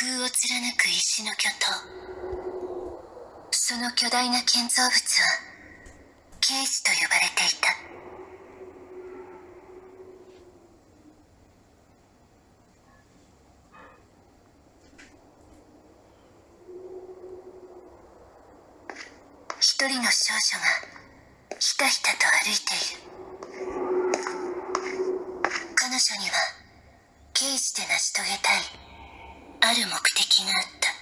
空を貫く石の巨塔。その巨大な建造物はケージと呼ばれていた。一人の少女がひたひたと歩いている。彼女には刑事で成し遂げたい。ある目的があった。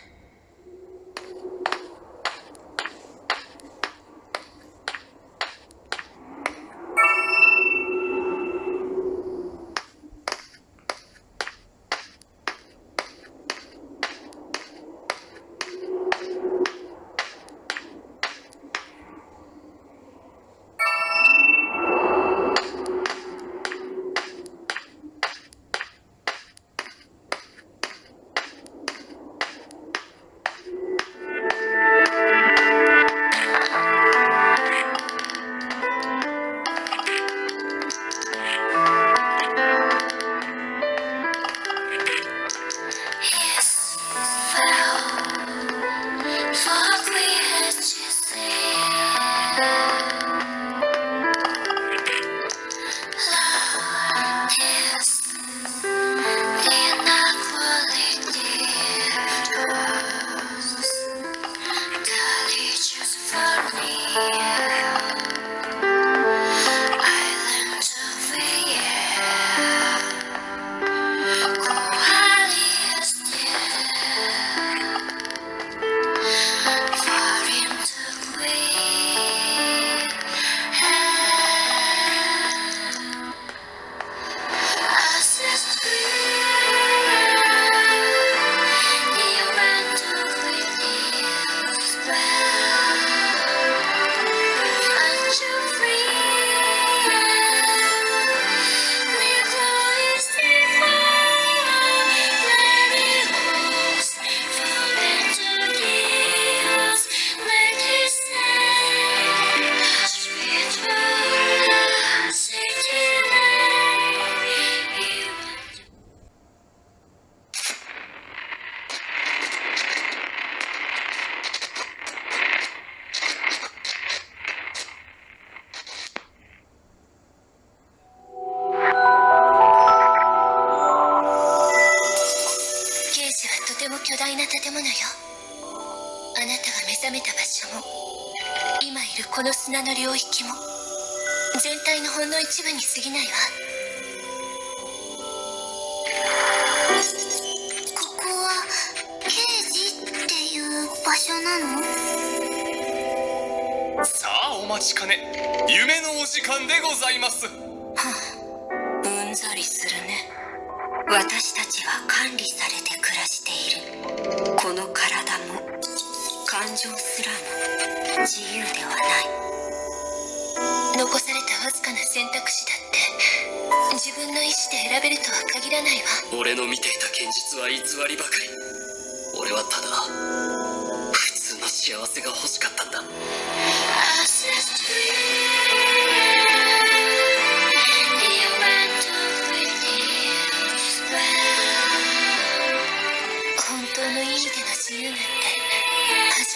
巨大な建物よ。あなたが目覚めた場所も今いるこの砂の領域も全体のほんの一部に過ぎないわ。ここは刑事っていう場所なの？さあお待ちかね。夢のお時間でございます。はあうんざりするね私たちは管理されて暮らしている。この体も感情すらも自由ではない。残されたわずかな選択肢だって自分の意志で選べるとは限らないわ。俺の見ていた現実は偽りばかり。俺はただ普通の幸せが欲しかったんだ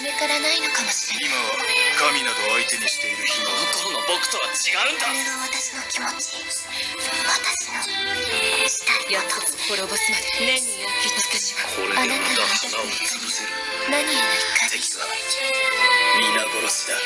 初めからないのかもしれない。今は神など相手にしている暇はこの頃の僕とは違うんだ。これが私の気持ち。私のしたいやつ。を滅ぼすまで年に焼き尽くしこれでまた花を潰せる。何への怒り敵は皆殺しだ